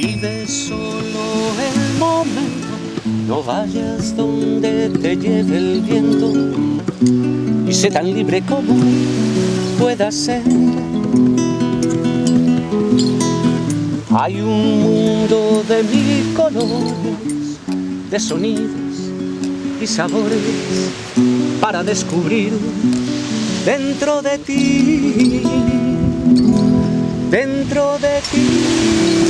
Vive solo el momento, no vayas donde te lleve el viento y sé tan libre como pueda ser. Hay un mundo de mil colores, de sonidos y sabores para descubrir dentro de ti, dentro de ti.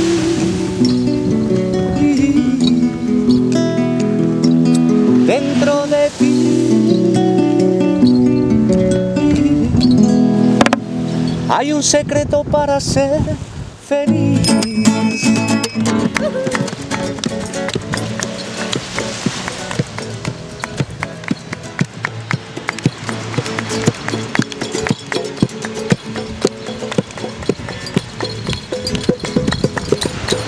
Hay un secreto para ser feliz.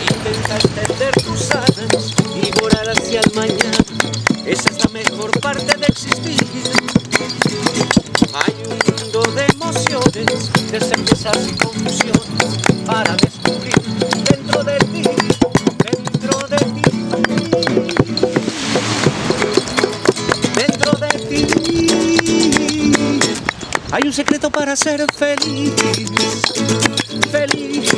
Intenta extender tus alas y volar hacia el mañana. Esa es la mejor parte de existir. Y confusiones para descubrir dentro de ti, dentro de ti, dentro de ti. Hay un secreto para ser feliz, feliz,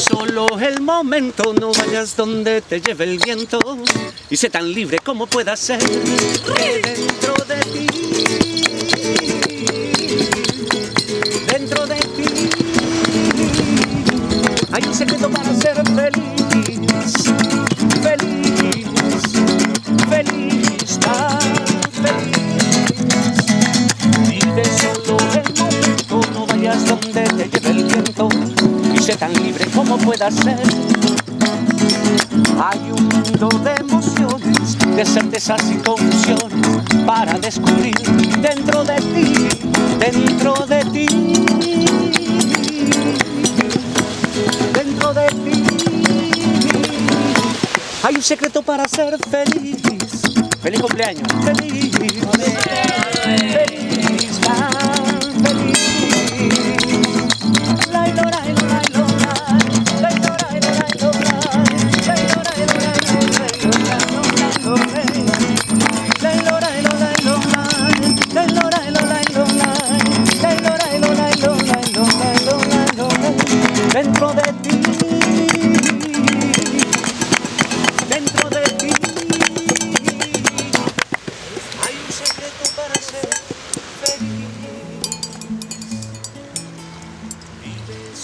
solo el momento, no vayas donde te lleve el viento. Y sé tan libre como puedas ser dentro de ti. Dentro de ti hay un secreto para ser feliz. Como puedas ser. Hay un mundo de emociones, de certezas y confusiones para descubrir dentro de ti, dentro de ti, dentro de ti. Hay un secreto para ser feliz. Feliz cumpleaños. Feliz. Feliz.